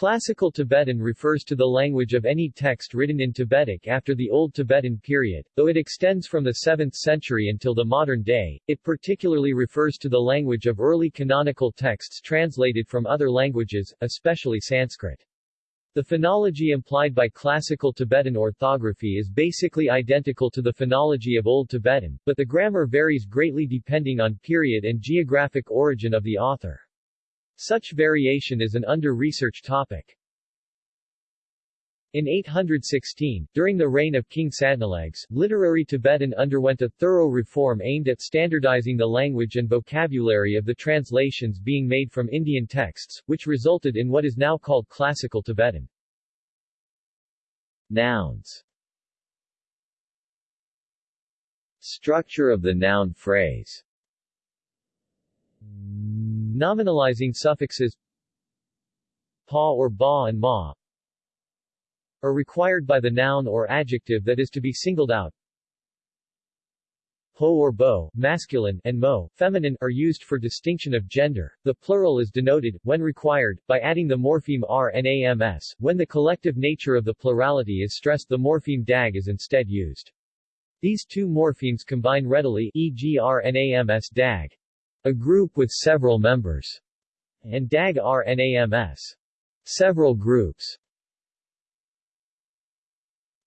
Classical Tibetan refers to the language of any text written in Tibetic after the Old Tibetan period, though it extends from the 7th century until the modern day. It particularly refers to the language of early canonical texts translated from other languages, especially Sanskrit. The phonology implied by Classical Tibetan orthography is basically identical to the phonology of Old Tibetan, but the grammar varies greatly depending on period and geographic origin of the author. Such variation is an under-researched topic. In 816, during the reign of King Sadnalegs, literary Tibetan underwent a thorough reform aimed at standardizing the language and vocabulary of the translations being made from Indian texts, which resulted in what is now called Classical Tibetan. Nouns Structure of the noun phrase Nominalizing suffixes pa or ba and ma are required by the noun or adjective that is to be singled out. Po or bo, masculine, and mo, feminine, are used for distinction of gender. The plural is denoted, when required, by adding the morpheme r and rnams. When the collective nature of the plurality is stressed the morpheme dag is instead used. These two morphemes combine readily e.g. rnams dag, a group with several members, and DAG RNAMS, several groups.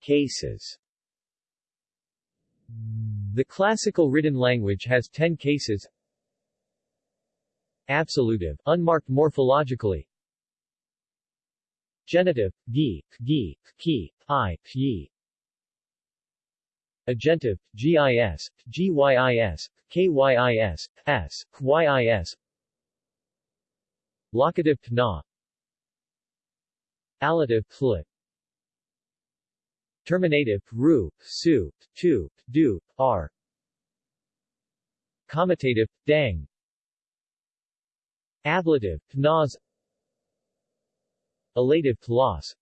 Cases. The classical written language has 10 cases. Absolutive, unmarked morphologically. Genitive, gi, gi, ki, i, yi Agentive, GIS, GYIS, KYIS, S, YIS Locative Pna. Allative Plit Terminative Ru, Su, Tu, Du, R. Commutative, Dang. Ablative, Pnaz Elative Tlas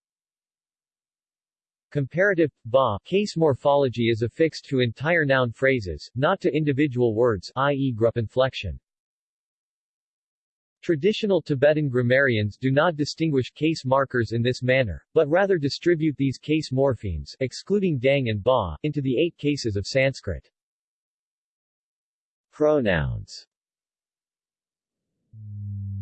Comparative ba case morphology is affixed to entire noun phrases, not to individual words, i.e. inflection. Traditional Tibetan grammarians do not distinguish case markers in this manner, but rather distribute these case morphemes, excluding dang and ba, into the eight cases of Sanskrit. Pronouns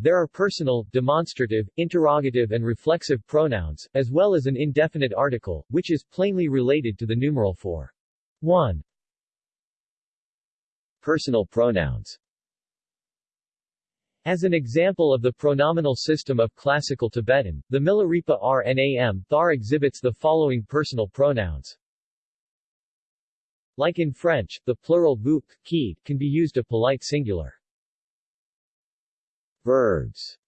there are personal, demonstrative, interrogative and reflexive pronouns, as well as an indefinite article, which is plainly related to the numeral for 1. Personal pronouns as an example of the pronominal system of Classical Tibetan, the Milarepa Rnam Thar exhibits the following personal pronouns. Like in French, the plural vous, qui, can be used a polite singular. Verbs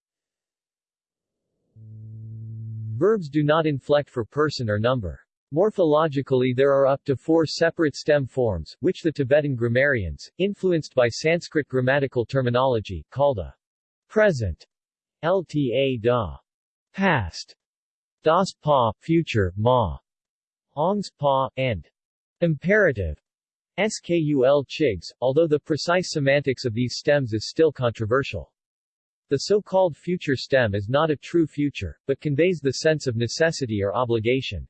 Verbs do not inflect for person or number. Morphologically there are up to four separate stem forms, which the Tibetan grammarians, influenced by Sanskrit grammatical terminology, called a present, lta da, past, das pa, future, ma, ongs pa, and imperative, skul chigs, although the precise semantics of these stems is still controversial. The so-called future stem is not a true future, but conveys the sense of necessity or obligation.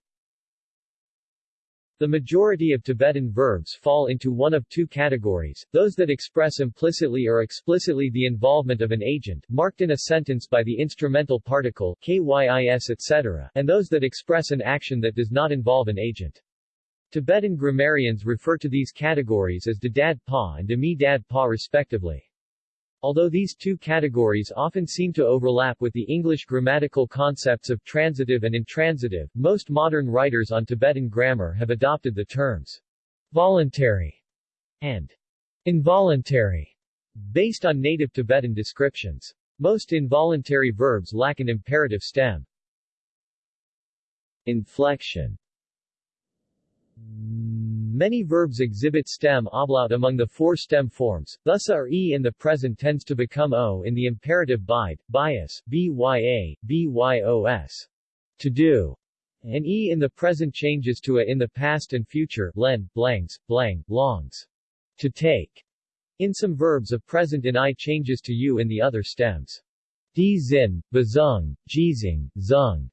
The majority of Tibetan verbs fall into one of two categories, those that express implicitly or explicitly the involvement of an agent, marked in a sentence by the instrumental particle, kys etc., and those that express an action that does not involve an agent. Tibetan grammarians refer to these categories as Dadad Pa and Demi Dad Pa respectively. Although these two categories often seem to overlap with the English grammatical concepts of transitive and intransitive, most modern writers on Tibetan grammar have adopted the terms voluntary and involuntary based on native Tibetan descriptions. Most involuntary verbs lack an imperative stem. Inflection Many verbs exhibit stem ablaut among the four stem forms, thus or e in the present tends to become o in the imperative bide, bias, bya, byos. To do. And e in the present changes to a in the past and future, len, blangs, blang, longs. To take. In some verbs a present in i changes to u in the other stems. di zin, bazung, jizing, zung,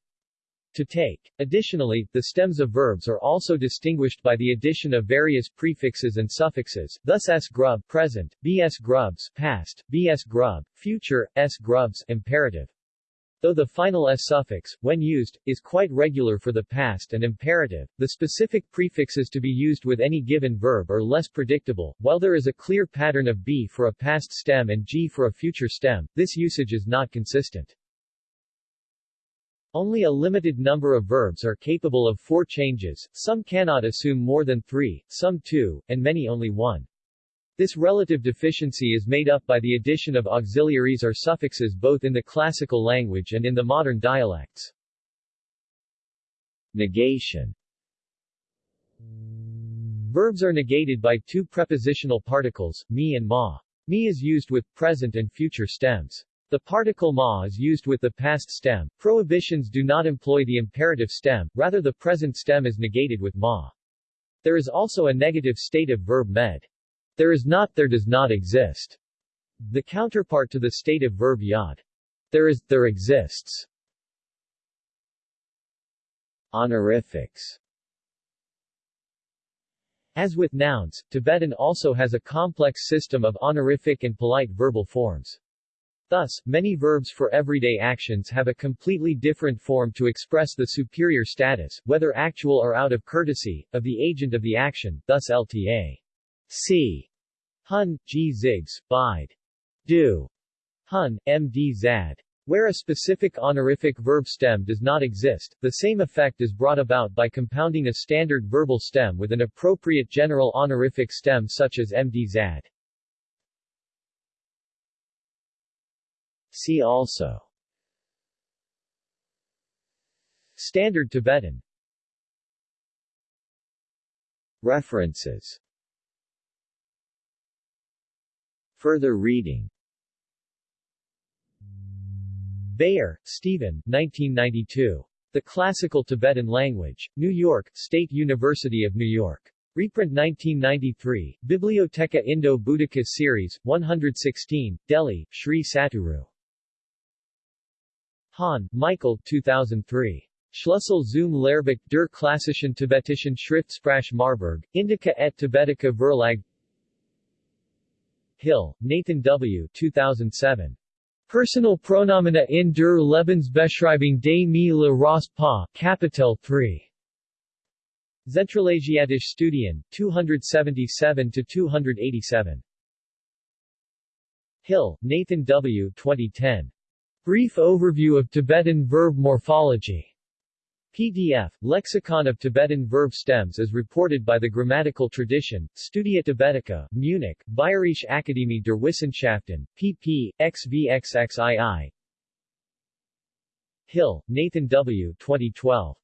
to take. Additionally, the stems of verbs are also distinguished by the addition of various prefixes and suffixes, thus s grub present, bs grubs past, bs grub future, s grubs imperative. Though the final s suffix, when used, is quite regular for the past and imperative, the specific prefixes to be used with any given verb are less predictable. While there is a clear pattern of b for a past stem and g for a future stem, this usage is not consistent. Only a limited number of verbs are capable of four changes, some cannot assume more than three, some two, and many only one. This relative deficiency is made up by the addition of auxiliaries or suffixes both in the classical language and in the modern dialects. Negation Verbs are negated by two prepositional particles, me and ma. Me is used with present and future stems. The particle ma is used with the past stem. Prohibitions do not employ the imperative stem, rather the present stem is negated with ma. There is also a negative stative verb med. There is not there does not exist. The counterpart to the stative verb yad. There is, there exists. Honorifics As with nouns, Tibetan also has a complex system of honorific and polite verbal forms. Thus, many verbs for everyday actions have a completely different form to express the superior status, whether actual or out of courtesy, of the agent of the action, thus LTA. C. Hun, G. Bide. Do. Hun, M.D. Zad. Where a specific honorific verb stem does not exist, the same effect is brought about by compounding a standard verbal stem with an appropriate general honorific stem such as MD Zad. See also Standard Tibetan References Further reading Beyer, Stephen 1992. The Classical Tibetan Language. New York, State University of New York. Reprint 1993, Bibliotheca Indo-Buddhica Series, 116, Delhi, Sri Satguru. Hahn, Michael 2003. Schlüssel zum Lehrbuch der klassischen tibetischen Schriftsprache Marburg, Indica et Tibetica Verlag Hill, Nathan W. 2007. Personal Pronomina in der Lebensbeschreibung des Me le Ras Pa, Kapitel 3. Zentralasiatische Studien, 277-287. Hill, Nathan W. 2010. Brief Overview of Tibetan Verb Morphology. PDF, Lexicon of Tibetan Verb Stems as reported by the Grammatical Tradition, Studia Tibetica, Munich, Bayerische Akademie der Wissenschaften, pp. xvxxii. Hill, Nathan W. 2012.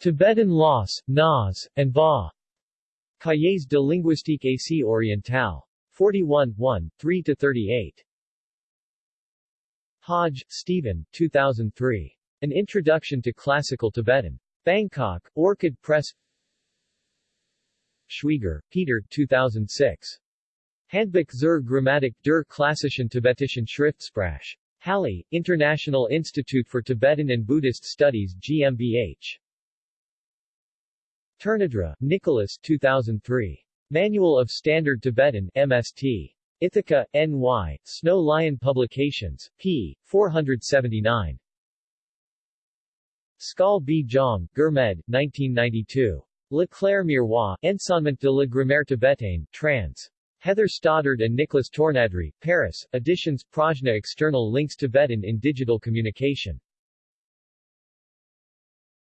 Tibetan Loss, Nas, and Ba. Cahiers de linguistique Asie orientale. 41, 1, 3-38. Hodge, Stephen, 2003. An Introduction to Classical Tibetan. Bangkok, Orchid Press Schwieger, Peter 2006. Handbuch zur Grammatik der klassischen tibetischen Schriftsprache. Halle, International Institute for Tibetan and Buddhist Studies GmbH. Tournadre, Nicolas 2003. Manual of Standard Tibetan MST. Ithaca, N.Y., Snow Lion Publications, p. 479. Skal B. Jong, Gurmed, 1992. Le Clair Miroir, Enseignement de la Grammaire tibétaine, trans. Heather Stoddard and Nicolas Tournadre, Paris, Editions Prajna External Links Tibetan in Digital Communication.